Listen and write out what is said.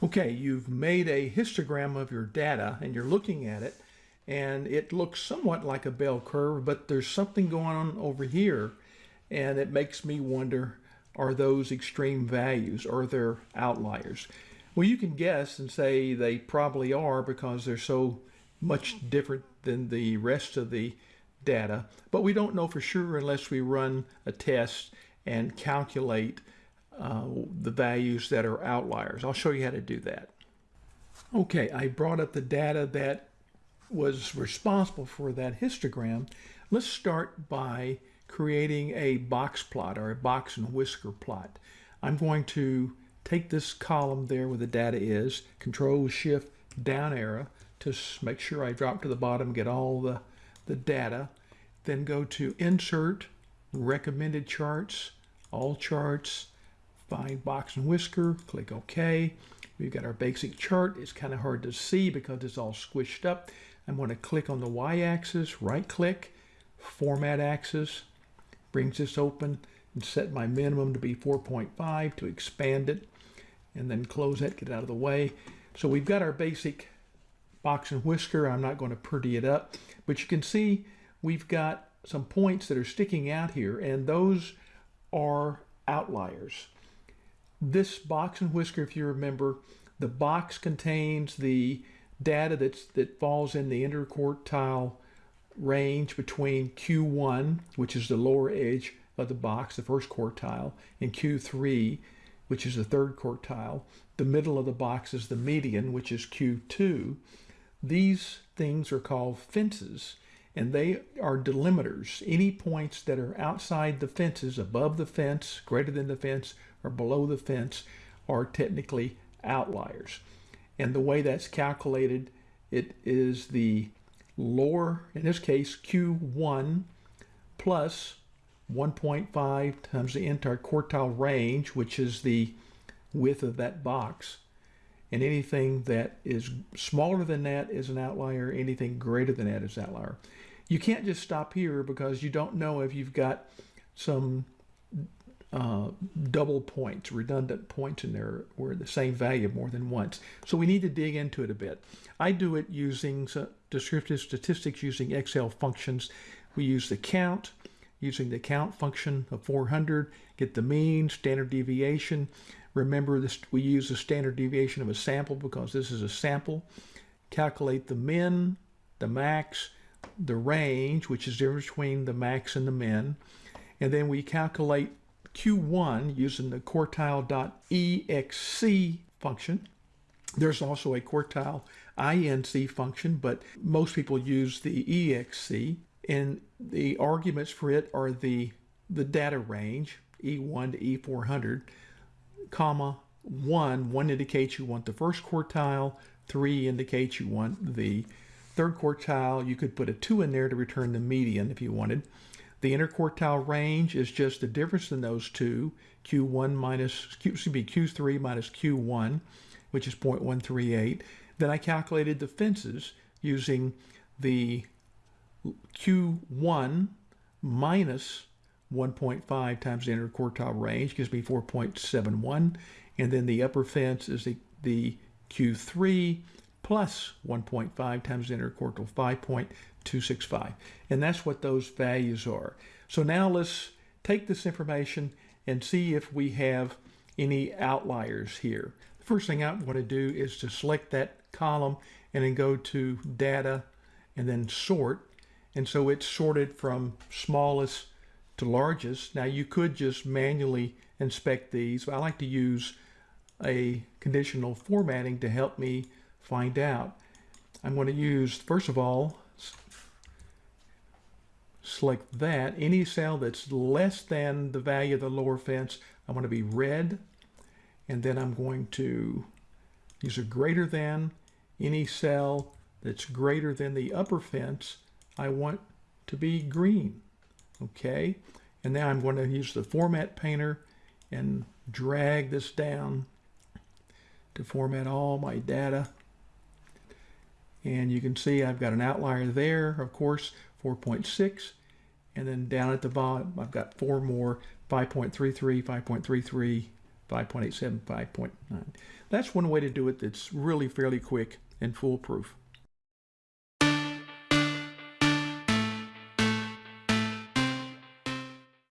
Okay, you've made a histogram of your data and you're looking at it and it looks somewhat like a bell curve, but there's something going on over here and it makes me wonder, are those extreme values? Are there outliers? Well, you can guess and say they probably are because they're so much different than the rest of the data, but we don't know for sure unless we run a test and calculate uh, the values that are outliers. I'll show you how to do that. Okay, I brought up the data that was responsible for that histogram. Let's start by creating a box plot or a box and whisker plot. I'm going to take this column there where the data is, control shift down arrow to make sure I drop to the bottom, get all the, the data, then go to insert, recommended charts, all charts, find box and whisker, click OK. We've got our basic chart. It's kind of hard to see because it's all squished up. I'm going to click on the y-axis, right click, format axis, brings this open and set my minimum to be 4.5 to expand it and then close that, get out of the way. So we've got our basic box and whisker. I'm not going to pretty it up, but you can see we've got some points that are sticking out here and those are outliers. This box and whisker, if you remember, the box contains the data that's, that falls in the interquartile range between Q1, which is the lower edge of the box, the first quartile, and Q3, which is the third quartile. The middle of the box is the median, which is Q2. These things are called fences, and they are delimiters. Any points that are outside the fences, above the fence, greater than the fence, or below the fence are technically outliers. And the way that's calculated, it is the lower, in this case, Q1 plus 1.5 times the interquartile range, which is the width of that box. And anything that is smaller than that is an outlier. Anything greater than that is an outlier. You can't just stop here because you don't know if you've got some uh, double points, redundant points in there where the same value more than once. So we need to dig into it a bit. I do it using descriptive statistics using Excel functions. We use the count, using the count function of 400, get the mean, standard deviation. Remember this, we use the standard deviation of a sample because this is a sample. Calculate the min, the max, the range, which is the difference between the max and the min. And then we calculate Q1 using the quartile.exc function. There's also a quartile INC function, but most people use the EXC. And the arguments for it are the, the data range, E1 to E400, comma, 1. 1 indicates you want the first quartile, 3 indicates you want the third quartile. You could put a 2 in there to return the median if you wanted. The interquartile range is just the difference in those two, Q1 minus, Q, excuse me, Q3 minus Q1, which is 0.138. Then I calculated the fences using the Q1 minus 1.5 times the interquartile range gives me 4.71. And then the upper fence is the, the Q3 plus 1.5 times the interquartile 5.265. And that's what those values are. So now let's take this information and see if we have any outliers here. The first thing I want to do is to select that column and then go to data and then sort. And so it's sorted from smallest to largest. Now you could just manually inspect these, but I like to use a conditional formatting to help me find out. I'm going to use, first of all, select that. Any cell that's less than the value of the lower fence, I want to be red. And then I'm going to use a greater than. Any cell that's greater than the upper fence, I want to be green. Okay. And now I'm going to use the format painter and drag this down to format all my data. And you can see I've got an outlier there, of course, 4.6. And then down at the bottom, I've got four more, 5.33, 5.33, 5.87, 5.9. That's one way to do it that's really fairly quick and foolproof.